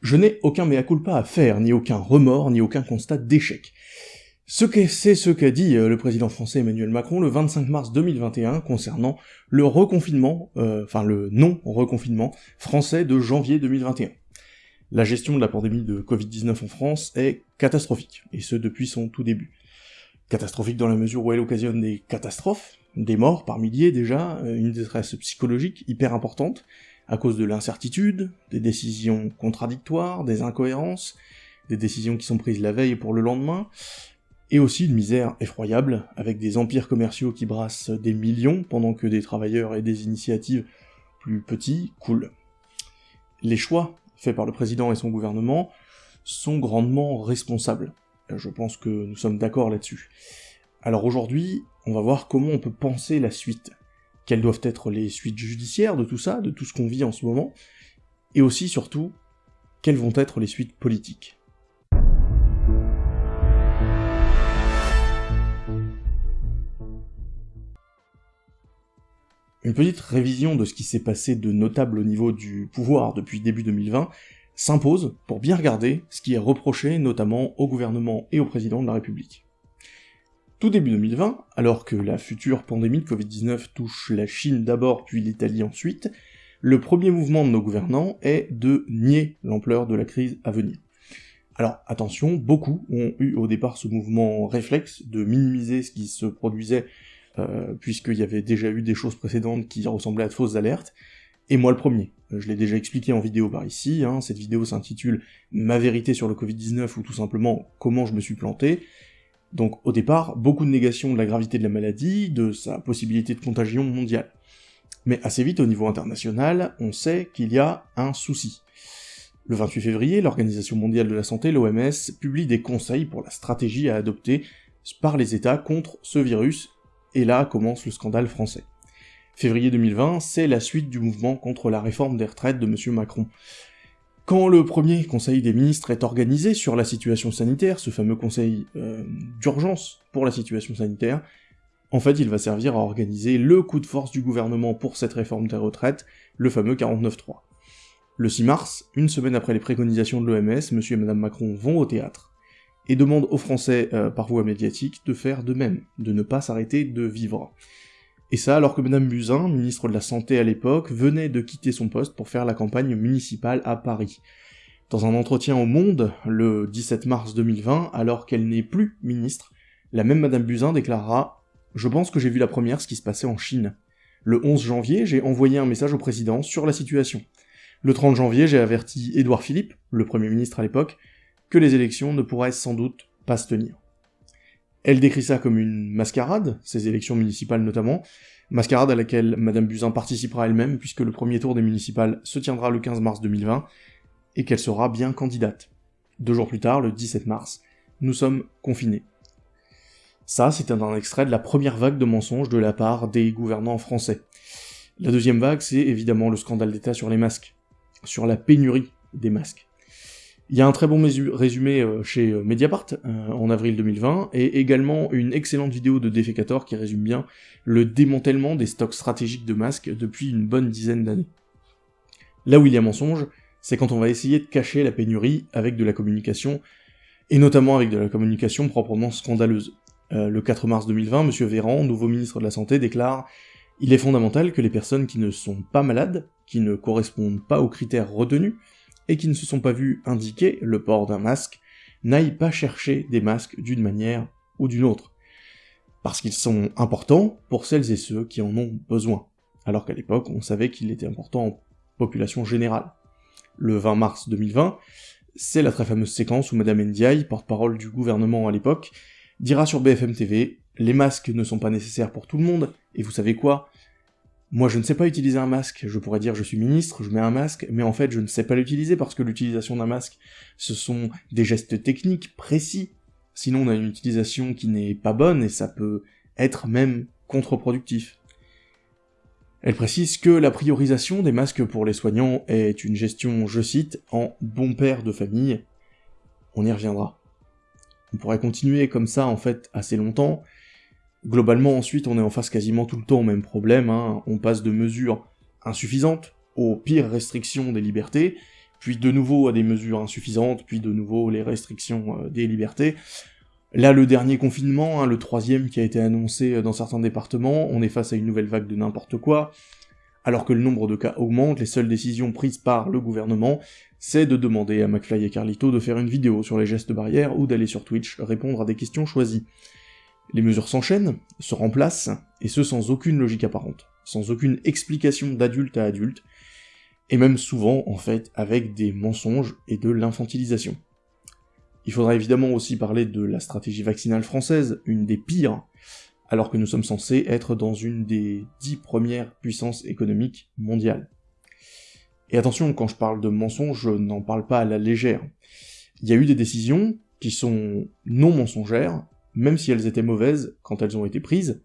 Je n'ai aucun mea culpa à faire, ni aucun remords, ni aucun constat d'échec. Ce que c'est ce qu'a dit euh, le président français Emmanuel Macron le 25 mars 2021 concernant le reconfinement, euh, le non-reconfinement français de janvier 2021. La gestion de la pandémie de Covid-19 en France est catastrophique, et ce depuis son tout début. Catastrophique dans la mesure où elle occasionne des catastrophes, des morts par milliers déjà, euh, une détresse psychologique hyper importante, à cause de l'incertitude, des décisions contradictoires, des incohérences, des décisions qui sont prises la veille pour le lendemain, et aussi une misère effroyable, avec des empires commerciaux qui brassent des millions, pendant que des travailleurs et des initiatives plus petits coulent. Les choix faits par le président et son gouvernement sont grandement responsables. Je pense que nous sommes d'accord là-dessus. Alors aujourd'hui, on va voir comment on peut penser la suite. Quelles doivent être les suites judiciaires de tout ça, de tout ce qu'on vit en ce moment, et aussi, surtout, quelles vont être les suites politiques. Une petite révision de ce qui s'est passé de notable au niveau du pouvoir depuis début 2020 s'impose pour bien regarder ce qui est reproché notamment au gouvernement et au président de la République. Tout début 2020, alors que la future pandémie de Covid-19 touche la Chine d'abord puis l'Italie ensuite, le premier mouvement de nos gouvernants est de nier l'ampleur de la crise à venir. Alors attention, beaucoup ont eu au départ ce mouvement réflexe de minimiser ce qui se produisait euh, puisqu'il y avait déjà eu des choses précédentes qui ressemblaient à de fausses alertes, et moi le premier. Je l'ai déjà expliqué en vidéo par ici, hein, cette vidéo s'intitule « Ma vérité sur le Covid-19 » ou tout simplement « Comment je me suis planté ». Donc au départ, beaucoup de négation de la gravité de la maladie, de sa possibilité de contagion mondiale. Mais assez vite, au niveau international, on sait qu'il y a un souci. Le 28 février, l'Organisation mondiale de la santé, l'OMS, publie des conseils pour la stratégie à adopter par les États contre ce virus et là commence le scandale français. Février 2020, c'est la suite du mouvement contre la réforme des retraites de M. Macron. Quand le premier conseil des ministres est organisé sur la situation sanitaire, ce fameux conseil euh, d'urgence pour la situation sanitaire, en fait il va servir à organiser le coup de force du gouvernement pour cette réforme des retraites, le fameux 49.3. Le 6 mars, une semaine après les préconisations de l'OMS, M. et Mme Macron vont au théâtre et demande aux Français, euh, par voie médiatique, de faire de même, de ne pas s'arrêter de vivre. Et ça alors que Madame Buzyn, ministre de la Santé à l'époque, venait de quitter son poste pour faire la campagne municipale à Paris. Dans un entretien au Monde, le 17 mars 2020, alors qu'elle n'est plus ministre, la même Madame Buzyn déclarera « Je pense que j'ai vu la première ce qui se passait en Chine. Le 11 janvier, j'ai envoyé un message au président sur la situation. Le 30 janvier, j'ai averti Édouard Philippe, le Premier ministre à l'époque, que les élections ne pourraient sans doute pas se tenir. Elle décrit ça comme une mascarade, ces élections municipales notamment, mascarade à laquelle Madame Buzyn participera elle-même puisque le premier tour des municipales se tiendra le 15 mars 2020, et qu'elle sera bien candidate. Deux jours plus tard, le 17 mars, nous sommes confinés. Ça, c'est un extrait de la première vague de mensonges de la part des gouvernants français. La deuxième vague, c'est évidemment le scandale d'État sur les masques, sur la pénurie des masques. Il y a un très bon résumé euh, chez euh, Mediapart euh, en avril 2020, et également une excellente vidéo de Defecator qui résume bien le démantèlement des stocks stratégiques de masques depuis une bonne dizaine d'années. Là où il y a mensonge, c'est quand on va essayer de cacher la pénurie avec de la communication, et notamment avec de la communication proprement scandaleuse. le 4 mars 2020, M. Véran, nouveau ministre de la Santé, déclare « Il est fondamental que les personnes qui ne sont pas malades, qui ne correspondent pas aux critères retenus, et qui ne se sont pas vus indiquer le port d'un masque n'aillent pas chercher des masques d'une manière ou d'une autre, parce qu'ils sont importants pour celles et ceux qui en ont besoin, alors qu'à l'époque on savait qu'il était important en population générale. Le 20 mars 2020, c'est la très fameuse séquence où Madame Ndiaye, porte-parole du gouvernement à l'époque, dira sur BFM TV « Les masques ne sont pas nécessaires pour tout le monde, et vous savez quoi? Moi je ne sais pas utiliser un masque, je pourrais dire je suis ministre, je mets un masque, mais en fait je ne sais pas l'utiliser parce que l'utilisation d'un masque, ce sont des gestes techniques précis, sinon on a une utilisation qui n'est pas bonne et ça peut être même contre-productif. Elle précise que la priorisation des masques pour les soignants est une gestion, je cite, en bon père de famille. On y reviendra. On pourrait continuer comme ça en fait assez longtemps, Globalement, ensuite, on est en face quasiment tout le temps au même problème, hein. on passe de mesures insuffisantes aux pires restrictions des libertés, puis de nouveau à des mesures insuffisantes, puis de nouveau les restrictions euh, des libertés. Là, le dernier confinement, hein, le troisième qui a été annoncé euh, dans certains départements, on est face à une nouvelle vague de n'importe quoi. Alors que le nombre de cas augmente, les seules décisions prises par le gouvernement, c'est de demander à McFly et Carlito de faire une vidéo sur les gestes barrières ou d'aller sur Twitch répondre à des questions choisies. Les mesures s'enchaînent, se remplacent, et ce sans aucune logique apparente, sans aucune explication d'adulte à adulte, et même souvent, en fait, avec des mensonges et de l'infantilisation. Il faudra évidemment aussi parler de la stratégie vaccinale française, une des pires, alors que nous sommes censés être dans une des dix premières puissances économiques mondiales. Et attention, quand je parle de mensonges, je n'en parle pas à la légère. Il y a eu des décisions qui sont non mensongères, même si elles étaient mauvaises quand elles ont été prises.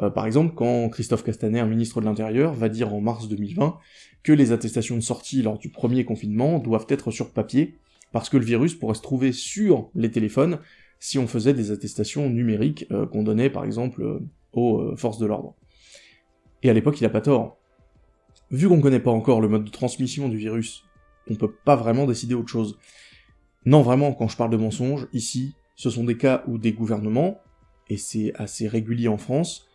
Euh, par exemple, quand Christophe Castaner, ministre de l'Intérieur, va dire en mars 2020 que les attestations de sortie lors du premier confinement doivent être sur papier, parce que le virus pourrait se trouver sur les téléphones si on faisait des attestations numériques euh, qu'on donnait par exemple euh, aux forces de l'ordre. Et à l'époque, il a pas tort. Vu qu'on connaît pas encore le mode de transmission du virus, on peut pas vraiment décider autre chose. Non, vraiment, quand je parle de mensonges, ici, ce sont des cas où des gouvernements, et c'est assez régulier en France,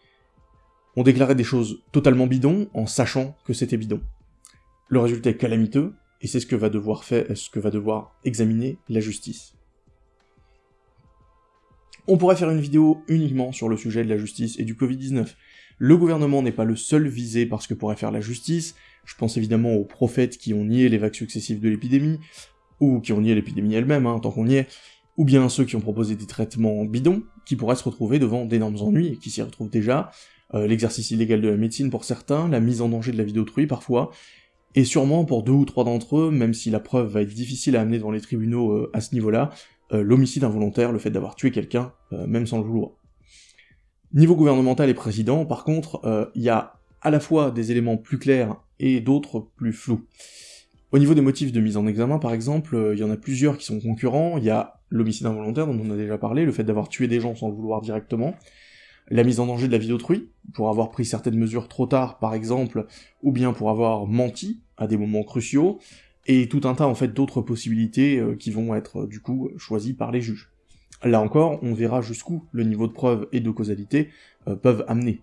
ont déclaré des choses totalement bidons en sachant que c'était bidon. Le résultat est calamiteux, et c'est ce que va devoir faire, ce que va devoir examiner la justice. On pourrait faire une vidéo uniquement sur le sujet de la justice et du Covid-19. Le gouvernement n'est pas le seul visé par ce que pourrait faire la justice, je pense évidemment aux prophètes qui ont nié les vagues successives de l'épidémie, ou qui ont nié l'épidémie elle-même, hein, tant qu'on y est, ou bien ceux qui ont proposé des traitements bidons, qui pourraient se retrouver devant d'énormes ennuis, et qui s'y retrouvent déjà, euh, l'exercice illégal de la médecine pour certains, la mise en danger de la vie d'autrui parfois, et sûrement pour deux ou trois d'entre eux, même si la preuve va être difficile à amener devant les tribunaux euh, à ce niveau-là, euh, l'homicide involontaire, le fait d'avoir tué quelqu'un, même sans le vouloir. Niveau gouvernemental et président, par contre, il y a à la fois des éléments plus clairs et d'autres plus flous. Au niveau des motifs de mise en examen, par exemple, il y en a plusieurs qui sont concurrents, il y a l'homicide involontaire dont on a déjà parlé, le fait d'avoir tué des gens sans le vouloir directement, la mise en danger de la vie d'autrui, pour avoir pris certaines mesures trop tard par exemple, ou bien pour avoir menti à des moments cruciaux, et tout un tas en fait d'autres possibilités euh, qui vont être du coup choisies par les juges. Là encore, on verra jusqu'où le niveau de preuve et de causalité euh, peuvent amener.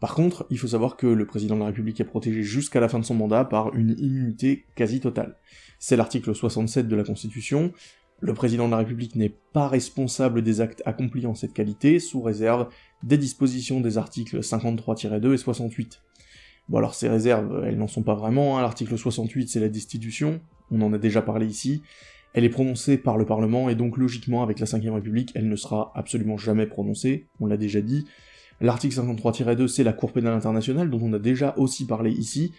Par contre, il faut savoir que le président de la République est protégé jusqu'à la fin de son mandat par une immunité quasi totale. C'est l'article 67 de la Constitution, le président de la République n'est pas responsable des actes accomplis en cette qualité, sous réserve des dispositions des articles 53-2 et 68. Bon alors ces réserves, elles n'en sont pas vraiment, hein. l'article 68 c'est la destitution, on en a déjà parlé ici, elle est prononcée par le Parlement, et donc logiquement avec la 5ème République, elle ne sera absolument jamais prononcée, on l'a déjà dit. L'article 53-2 c'est la Cour pénale internationale, dont on a déjà aussi parlé ici,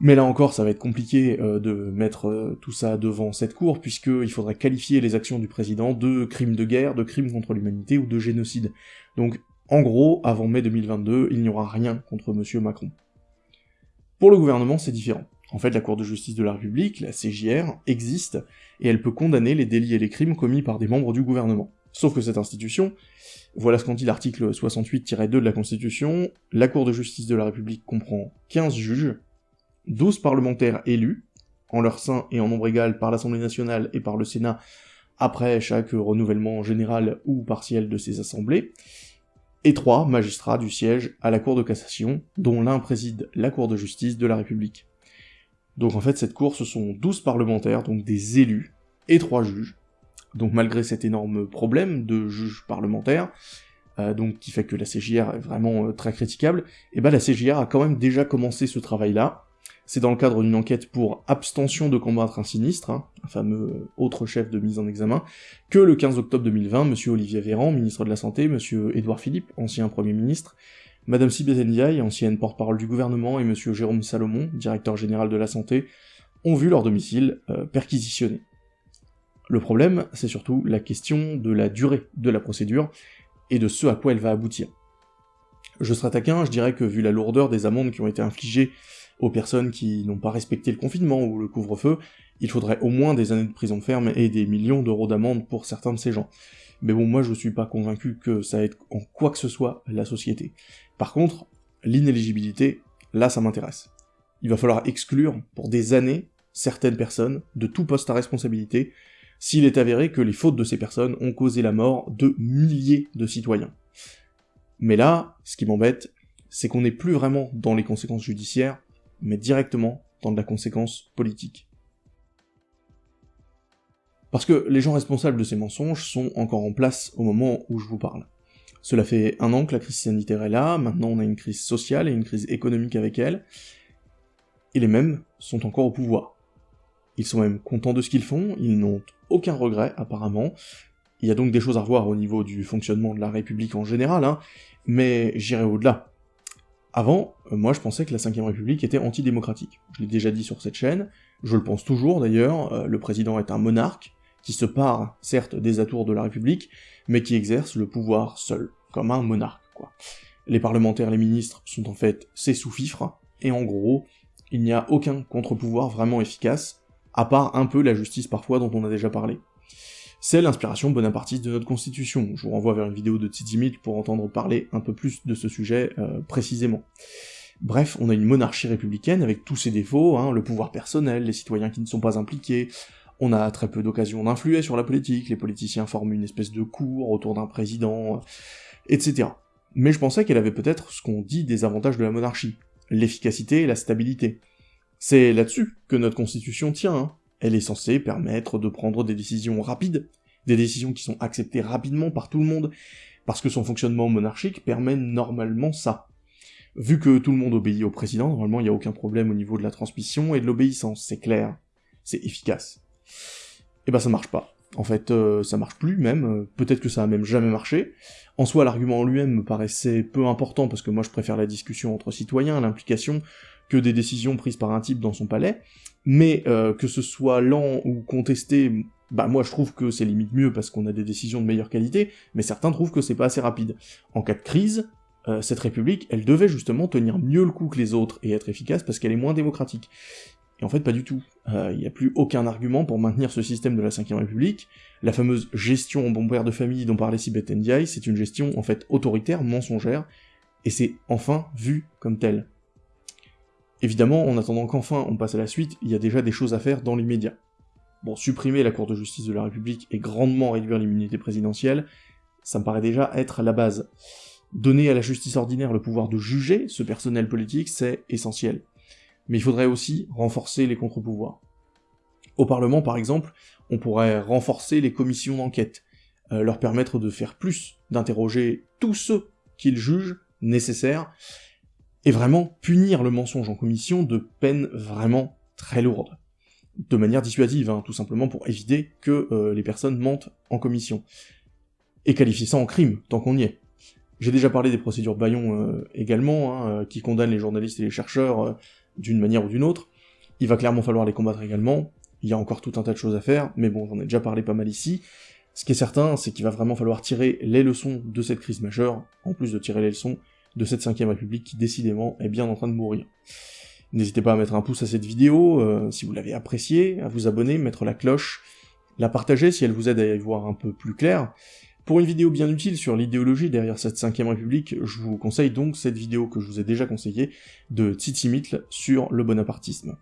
mais là encore, ça va être compliqué euh, de mettre euh, tout ça devant cette cour, puisqu'il faudrait qualifier les actions du président de crimes de guerre, de crimes contre l'humanité ou de génocide. Donc, en gros, avant mai 2022, il n'y aura rien contre monsieur Macron. Pour le gouvernement, c'est différent. En fait, la Cour de justice de la République, la CJR, existe, et elle peut condamner les délits et les crimes commis par des membres du gouvernement. Sauf que cette institution, voilà ce qu'en dit l'article 68-2 de la Constitution, la Cour de justice de la République comprend 15 juges, 12 parlementaires élus, en leur sein et en nombre égal par l'Assemblée nationale et par le Sénat, après chaque renouvellement général ou partiel de ces assemblées, et trois magistrats du siège à la Cour de cassation, dont l'un préside la Cour de justice de la République. Donc en fait, cette cour, ce sont 12 parlementaires, donc des élus, et trois juges. Donc malgré cet énorme problème de juges parlementaires, euh, donc qui fait que la CJR est vraiment euh, très critiquable, et eh ben la CJR a quand même déjà commencé ce travail-là, c'est dans le cadre d'une enquête pour abstention de combattre un sinistre, hein, un fameux autre chef de mise en examen, que le 15 octobre 2020, M. Olivier Véran, ministre de la Santé, M. Édouard Philippe, ancien Premier ministre, Madame Sibeth Ndiaye, ancienne porte-parole du gouvernement, et M. Jérôme Salomon, directeur général de la Santé, ont vu leur domicile euh, perquisitionné. Le problème, c'est surtout la question de la durée de la procédure, et de ce à quoi elle va aboutir. Je serais taquin, je dirais que vu la lourdeur des amendes qui ont été infligées aux personnes qui n'ont pas respecté le confinement ou le couvre-feu, il faudrait au moins des années de prison ferme et des millions d'euros d'amende pour certains de ces gens. Mais bon, moi je suis pas convaincu que ça aide en quoi que ce soit la société. Par contre, l'inéligibilité, là ça m'intéresse. Il va falloir exclure pour des années certaines personnes de tout poste à responsabilité, s'il est avéré que les fautes de ces personnes ont causé la mort de milliers de citoyens. Mais là, ce qui m'embête, c'est qu'on n'est plus vraiment dans les conséquences judiciaires, mais directement dans de la conséquence politique. Parce que les gens responsables de ces mensonges sont encore en place au moment où je vous parle. Cela fait un an que la crise sanitaire est là, maintenant on a une crise sociale et une crise économique avec elle, et les mêmes sont encore au pouvoir. Ils sont même contents de ce qu'ils font, ils n'ont aucun regret apparemment, il y a donc des choses à revoir au niveau du fonctionnement de la République en général, hein, mais j'irai au-delà. Avant, euh, moi je pensais que la 5ème République était antidémocratique. Je l'ai déjà dit sur cette chaîne, je le pense toujours d'ailleurs, euh, le président est un monarque, qui se part, certes, des atours de la République, mais qui exerce le pouvoir seul, comme un monarque, quoi. Les parlementaires, les ministres sont en fait ses sous-fifres, et en gros, il n'y a aucun contre-pouvoir vraiment efficace, à part un peu la justice parfois dont on a déjà parlé. C'est l'inspiration bonapartiste de notre constitution, je vous renvoie vers une vidéo de Tzitsimit pour entendre parler un peu plus de ce sujet euh, précisément. Bref, on a une monarchie républicaine avec tous ses défauts, hein, le pouvoir personnel, les citoyens qui ne sont pas impliqués, on a très peu d'occasions d'influer sur la politique, les politiciens forment une espèce de cour autour d'un président, etc. Mais je pensais qu'elle avait peut-être ce qu'on dit des avantages de la monarchie, l'efficacité et la stabilité. C'est là-dessus que notre constitution tient, hein. elle est censée permettre de prendre des décisions rapides, des décisions qui sont acceptées rapidement par tout le monde, parce que son fonctionnement monarchique permet normalement ça. Vu que tout le monde obéit au président, normalement il n'y a aucun problème au niveau de la transmission et de l'obéissance, c'est clair, c'est efficace. Et eh ben ça marche pas. En fait, euh, ça marche plus même, euh, peut-être que ça a même jamais marché. En soi, l'argument en lui-même me paraissait peu important, parce que moi je préfère la discussion entre citoyens, l'implication, que des décisions prises par un type dans son palais, mais euh, que ce soit lent ou contesté, bah moi je trouve que c'est limite mieux parce qu'on a des décisions de meilleure qualité, mais certains trouvent que c'est pas assez rapide. En cas de crise, cette république, elle devait justement tenir mieux le coup que les autres et être efficace parce qu'elle est moins démocratique. Et en fait, pas du tout. Il euh, n'y a plus aucun argument pour maintenir ce système de la 5ème République. La fameuse gestion en bon père de famille dont parlait Sibeth Ndiaye, c'est une gestion en fait autoritaire, mensongère, et c'est enfin vu comme tel. Évidemment, en attendant qu'enfin on passe à la suite, il y a déjà des choses à faire dans l'immédiat. Bon, supprimer la Cour de justice de la République et grandement réduire l'immunité présidentielle, ça me paraît déjà être la base. Donner à la justice ordinaire le pouvoir de juger ce personnel politique, c'est essentiel mais il faudrait aussi renforcer les contre-pouvoirs. Au Parlement, par exemple, on pourrait renforcer les commissions d'enquête, euh, leur permettre de faire plus, d'interroger tous ceux qu'ils jugent nécessaires, et vraiment punir le mensonge en commission de peines vraiment très lourdes. De manière dissuasive, hein, tout simplement pour éviter que euh, les personnes mentent en commission. Et qualifier ça en crime, tant qu'on y est. J'ai déjà parlé des procédures Bayon euh, également, hein, qui condamnent les journalistes et les chercheurs d'une manière ou d'une autre. Il va clairement falloir les combattre également, il y a encore tout un tas de choses à faire, mais bon, j'en ai déjà parlé pas mal ici. Ce qui est certain, c'est qu'il va vraiment falloir tirer les leçons de cette crise majeure, en plus de tirer les leçons de cette 5ème République qui décidément est bien en train de mourir. N'hésitez pas à mettre un pouce à cette vidéo, euh, si vous l'avez appréciée, à vous abonner, mettre la cloche, la partager si elle vous aide à y voir un peu plus clair, pour une vidéo bien utile sur l'idéologie derrière cette 5ème République, je vous conseille donc cette vidéo que je vous ai déjà conseillée de Titi Mitl sur le bonapartisme.